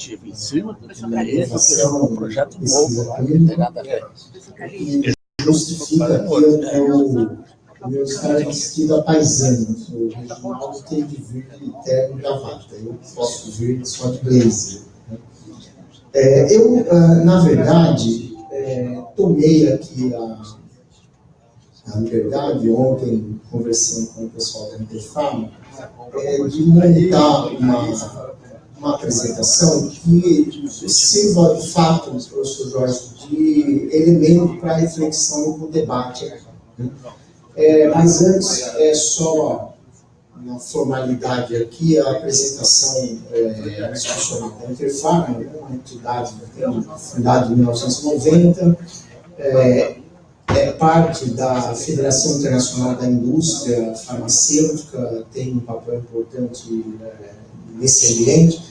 iniciativa em cima do dinheiro, é um projeto novo lá, não tem nada a ver. E justifica que eu, meus caras vestidos a paisano. O Reginaldo tem de vir de terno e gravata. Eu posso vir só de blazer. É, eu, na verdade, é, tomei aqui a, a liberdade, ontem, conversando com o pessoal da Interfama, é, de montar uma, uma apresentação que sirva, de fato, professor Jorge, de elemento para reflexão e debate. né? É, mas antes, é só uma formalidade aqui, a apresentação é, institucional da Interfarma, né, uma entidade fundada em 1990, é, é parte da Federação Internacional da Indústria Farmacêutica, tem um papel importante é, nesse ambiente,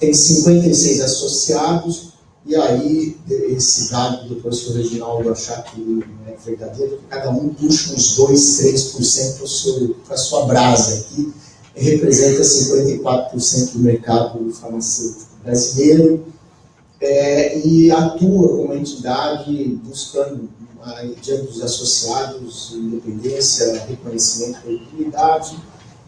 tem 56 associados, e aí esse dado do professor Reginaldo achar que é verdadeiro, cada um puxa uns 2, 3% para a sua brasa aqui, representa 54% do mercado farmacêutico brasileiro, é, e atua como entidade buscando, diante dos associados, independência, reconhecimento e credibilidade,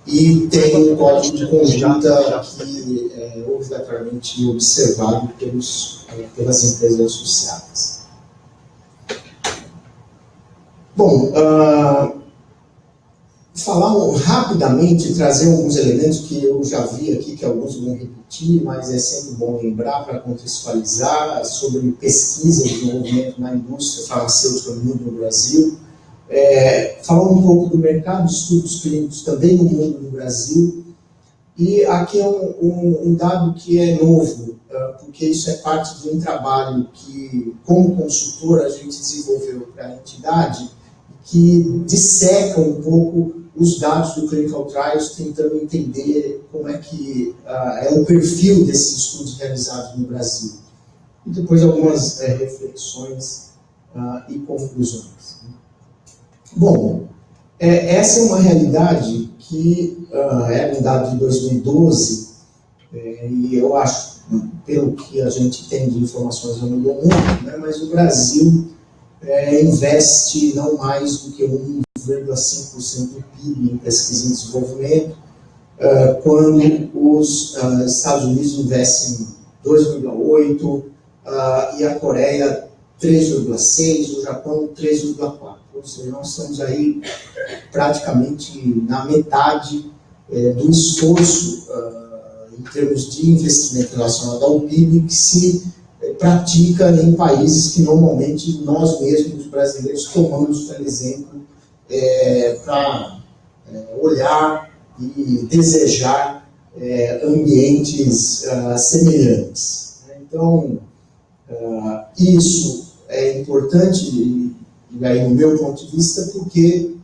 e tem um código de conduta que é obrigatoriamente observado pelos, eh, pelas empresas associadas. Bom, ah, falar rapidamente, trazer alguns elementos que eu já vi aqui, que alguns vão repetir, mas é sempre bom lembrar para contextualizar sobre pesquisa e desenvolvimento na indústria farmacêutica no Brasil. É, falar um pouco do mercado de estudos clínicos também no mundo no Brasil. E aqui é um, um- um dado que é novo, ah, porque isso é parte de um trabalho que, como consultor, a gente desenvolveu para a entidade, que disseca um pouco os dados do Clinical Trials, tentando entender como é que ah, é o perfil desses estudos realizados no Brasil. E depois algumas eh, reflexões ah, e conclusões. Bom, é, essa é uma realidade que ah, é um dado de 2012, eh, e eu acho, pelo que a gente tem de informações, eu não dou muito, né, mas o Brasil eh, investe não mais do que 1,5% do PIB em pesquisa e desenvolvimento, ah, quando os ah, Estados Unidos investem 2,8%, ah, e a Coreia 3,6%, o Japão 3,4%. Ou seja, nós estamos aí praticamente na metade eh, do esforço ah, em termos de investimento relacionado ao PIB que se pratica em países que normalmente nós mesmos, brasileiros, tomamos como exemplo para olhar e desejar eh, ambientes ah, semelhantes. Então, ah, isso é importante, e, e aí no meu ponto de vista, porque,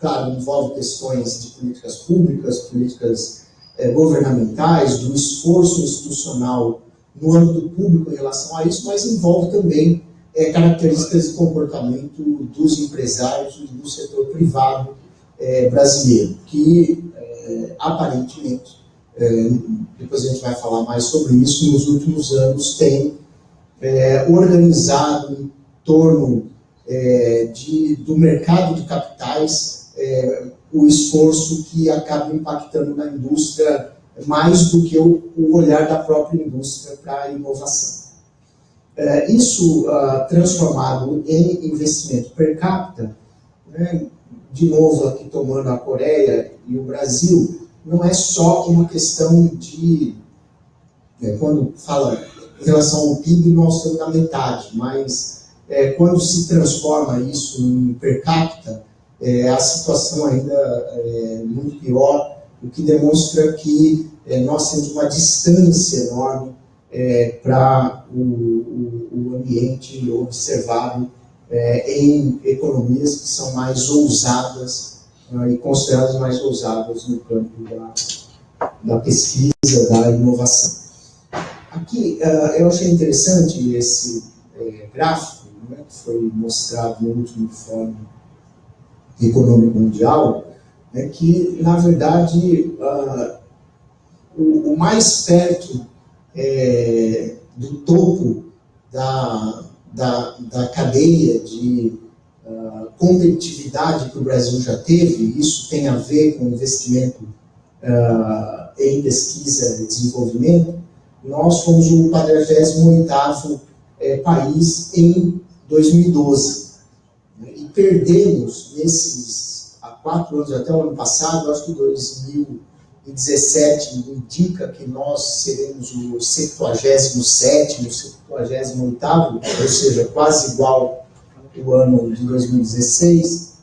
claro, envolve questões de políticas públicas, políticas eh, governamentais, do esforço institucional no âmbito público em relação a isso, mas envolve também eh, características de comportamento dos empresários e do setor privado eh, brasileiro, que eh, aparentemente, depois a gente vai falar mais sobre isso, nos últimos anos tem eh, organizado em torno eh, de, do mercado de capitais eh, o esforço que acaba impactando na indústria mais do que o, o olhar da própria indústria para a inovação. Eh, isso ah, transformado em investimento per capita, né, de novo aqui tomando a Coreia e o Brasil, não é só uma questão de, é, quando fala em relação ao PIB, nós estamos na metade, mas é, quando se transforma isso em per capita, é, a situação ainda é muito pior, o que demonstra que é, nós temos uma distância enorme é, para o, o, o ambiente observado é, em economias que são mais ousadas ah, e consideradas mais ousadas no campo da, da pesquisa, da inovação. Aqui, ah, eu achei interessante esse eh, gráfico, né, que foi mostrado no último Fórum Econômico Mundial, né, que, na verdade, ah, o, o mais perto é, do topo da, da, da cadeia de uh, competitividade que o Brasil já teve, isso tem a ver com investimento uh, em pesquisa e desenvolvimento, nós fomos o 48º é, país em 2012. E perdemos nesses há quatro anos, até o ano passado, acho que 2017 indica que nós seremos o 77º, 78º, ou seja, quase igual o ano de 2016,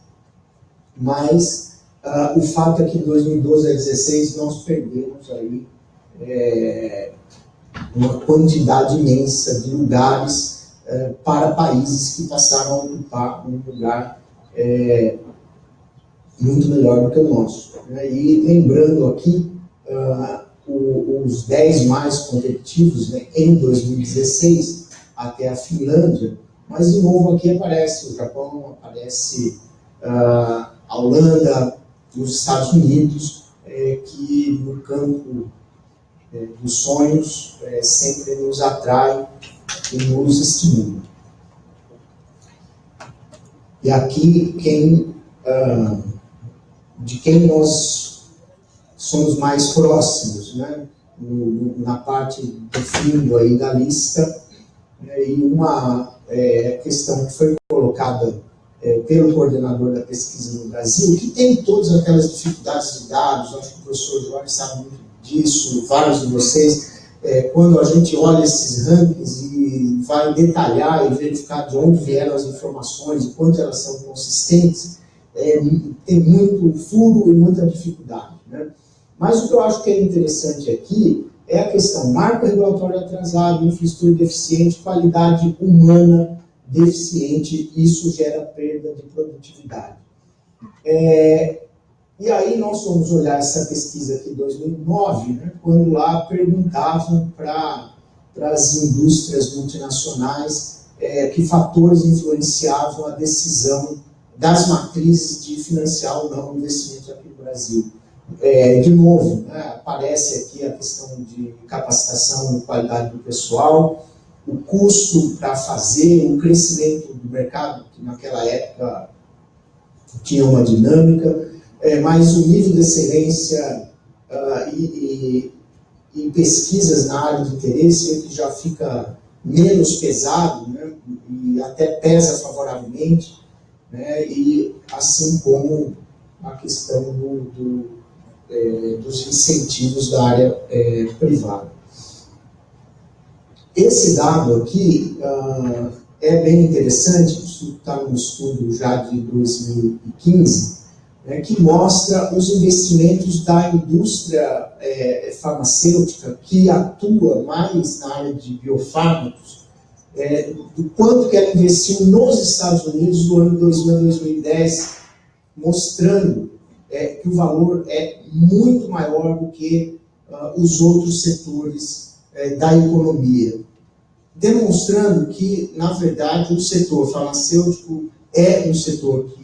mas uh, o fato é que de 2012 a 2016 nós perdemos aí é, uma quantidade imensa de lugares é, para países que passaram a ocupar um lugar é, muito melhor do que o nosso. Né? E lembrando aqui, uh, o, os 10 mais competitivos né, em 2016, até a Finlândia, mas de novo aqui aparece o Japão, aparece uh, a Holanda, os Estados Unidos, é, que no campo é, dos sonhos é, sempre nos atrai e nos estimula. E aqui, quem, ah, de quem nós somos mais próximos, né? No, na parte do fundo aí da lista, né? e uma é, questão que foi colocada é, pelo coordenador da pesquisa no Brasil, que tem todas aquelas dificuldades de dados, acho que o professor Jorge sabe muito disso, vários de vocês, é, quando a gente olha esses rankings e vai detalhar e verificar de onde vieram as informações quanto elas são consistentes, é, tem muito furo e muita dificuldade. Né? Mas o que eu acho que é interessante aqui é a questão marco regulatório atrasado, infraestrutura deficiente, qualidade humana deficiente, isso gera perda de produtividade. É, e aí nós fomos olhar essa pesquisa aqui de 2009, né, quando lá perguntavam para as indústrias multinacionais é, que fatores influenciavam a decisão das matrizes de financiar ou não o investimento aqui no Brasil. É, de novo, né, aparece aqui a questão de capacitação e qualidade do pessoal, o custo para fazer, o crescimento do mercado, que naquela época tinha uma dinâmica, é, mas o nível de excelência uh, e, e, e, pesquisas na área de interesse que já fica menos pesado, né, e até pesa favoravelmente, né, e assim como a questão do, do, é, dos incentivos da área é, privada. Esse dado aqui uh, é bem interessante, isso está no estudo já de 2015, né, que mostra os investimentos da indústria é, farmacêutica que atua mais na área de biofármacos, é, do quanto que ela investiu nos Estados Unidos no ano 2000 a 2010, mostrando é, que o valor é muito maior do que uh, os outros setores é, da economia. Demonstrando que, na verdade, o setor farmacêutico é um setor que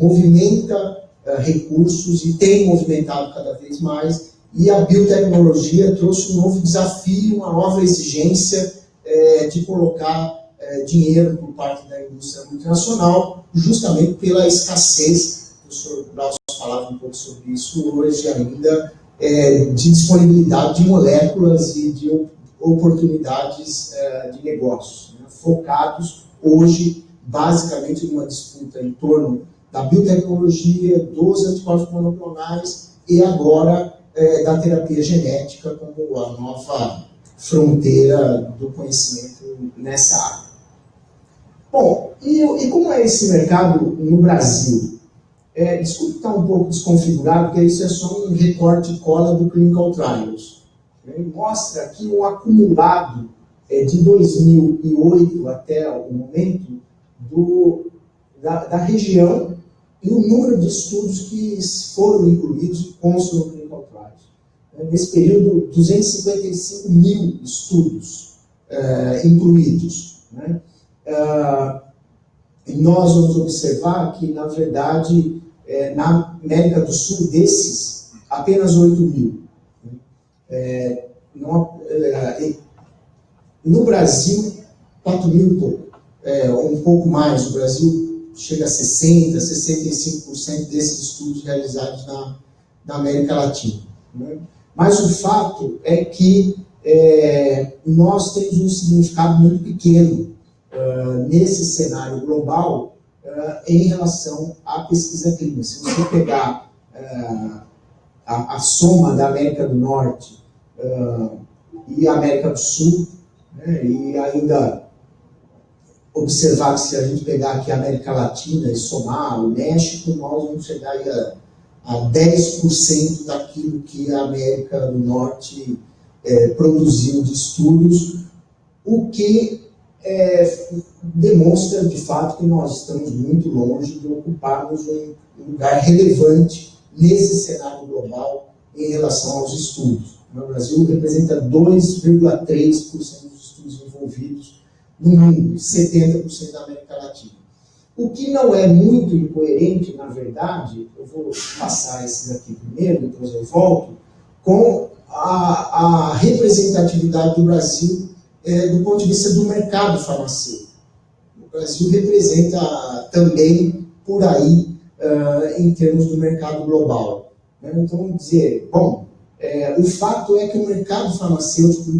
movimenta uh, recursos e tem movimentado cada vez mais, e a biotecnologia trouxe um novo desafio, uma nova exigência eh, de colocar eh, dinheiro por parte da indústria multinacional, justamente pela escassez, o professor Braus falava um pouco sobre isso hoje ainda, eh, de disponibilidade de moléculas e de oportunidades de negócios, né, focados hoje basicamente numa disputa em torno da biotecnologia, dos anticorpos monoclonais e agora é, da terapia genética como a nova fronteira do conhecimento nessa área. Bom, e, e como é esse mercado no Brasil? É, desculpe estar um pouco desconfigurado, porque isso é só um recorte cola do Clinical Trials. Ele mostra aqui um acumulado é, de 2008 até o momento do, da, da região e o número de estudos que foram incluídos constam no Clinical Trials. Né, nesse período, 255 mil estudos uh, incluídos. Né? Uh, e nós vamos observar que, na verdade, é, na América do Sul, desses, apenas 8 mil. Né? É, no, Brasil, 4 mil e pouco, um pouco mais. O Brasil chega a 60%, 65% desses estudos realizados na, na América Latina. Né? Mas o fato é que é, nós temos um significado muito pequeno uh, nesse cenário global uh, em relação à pesquisa clínica. Se você pegar uh, a, a, soma da América do Norte e América do Sul, né, e ainda observar que se a gente pegar aqui a América Latina e somar o México, nós vamos chegar a, a 10% daquilo que a América do Norte é, produziu de estudos, o que é, demonstra de fato que nós estamos muito longe de ocuparmos um lugar relevante nesse cenário global em relação aos estudos. O Brasil representa 2,3% dos estudos envolvidos no mundo, 70% da América Latina. O que não é muito incoerente, na verdade, eu vou passar esses aqui primeiro, depois eu volto, com a, a representatividade do Brasil é, do ponto de vista do mercado farmacêutico. O Brasil representa também por aí uh, em termos do mercado global. Né? Então, dizer, bom, é, o fato é que o mercado farmacêutico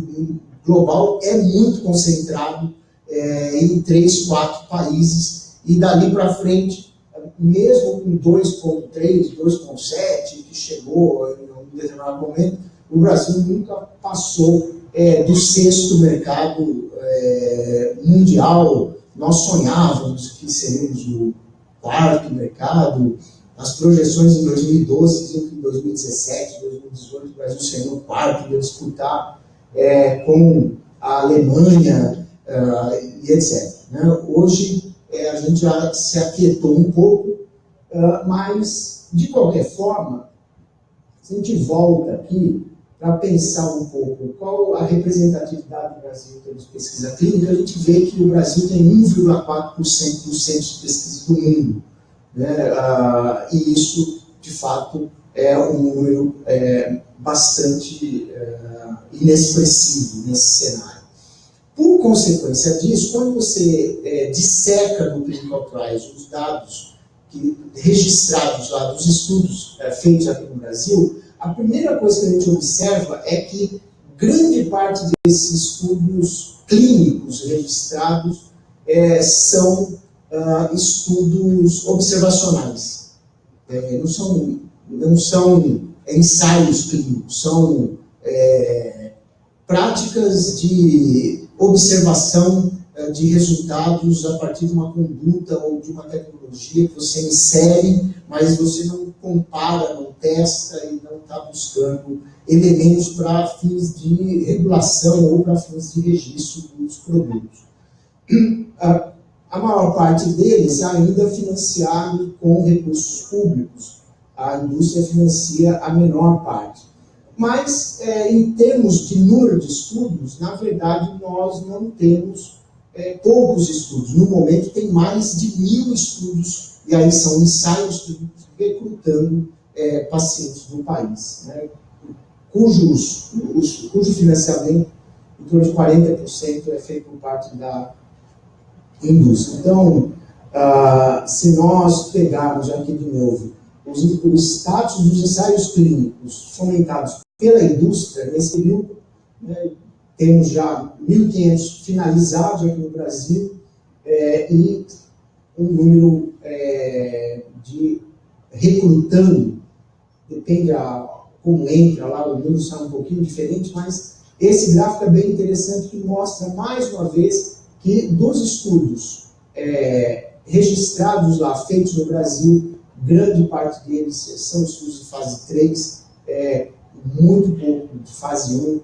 global é muito concentrado é, em três, quatro países e dali para frente, mesmo com 2,3, 2,7, que chegou em um determinado momento, o Brasil nunca passou é, do sexto mercado é, mundial. Nós sonhávamos que seríamos o quarto mercado. As projeções em 2012 diziam que em 2017, 2018, o Brasil seria o quarto, ia disputar é, com a Alemanha uh, e etc. Né? Hoje é, a gente já se aquietou um pouco, uh, mas de qualquer forma, se a gente volta aqui, para pensar um pouco qual a representatividade do Brasil em termos de pesquisa clínica, a gente vê que o Brasil tem 1,4% dos centros de pesquisa do mundo. Né? Ah, e isso, de fato, é um número é, bastante é, inexpressivo nesse cenário. Consequência disso, quando você é, disseca no clinical trials os dados que, registrados lá dos estudos é, feitos aqui no Brasil, a primeira coisa que a gente observa é que grande parte desses estudos clínicos registrados é, são uh, estudos observacionais. É, não são, não são ensaios clínicos, são é, práticas de observação uh, de resultados a partir de uma conduta ou de uma tecnologia que você insere, mas você não compara, não testa e não está buscando elementos para fins de regulação ou para fins de registro dos produtos. A, maior parte deles ainda financiado com recursos públicos. A indústria financia a menor parte. Mas, é, em termos de número de estudos, na verdade, nós não temos é, poucos estudos. No momento, tem mais de mil estudos, e aí são ensaios recrutando é, pacientes no país, né, cujos, os, cujo financiamento, em torno de 40%, é feito por parte da indústria. Então, ah, se nós pegarmos aqui de novo os, o status dos ensaios clínicos fomentados pela indústria, nesse período, né, temos já 1.500 finalizados aqui no Brasil é, e um número é, de recrutando, depende a, como entra lá, o número está um pouquinho diferente, mas esse gráfico é bem interessante que mostra mais uma vez que dos estudos é, registrados lá, feitos no Brasil, grande parte deles são estudos de fase 3, é, muito pouco de fase 1, uh,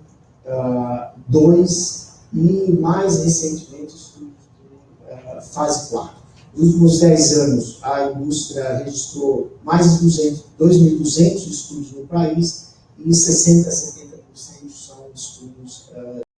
2 e mais recentemente estudos de uh, fase 4. Nos últimos 10 anos, a indústria registrou mais de 2.200 estudos no país e 60%,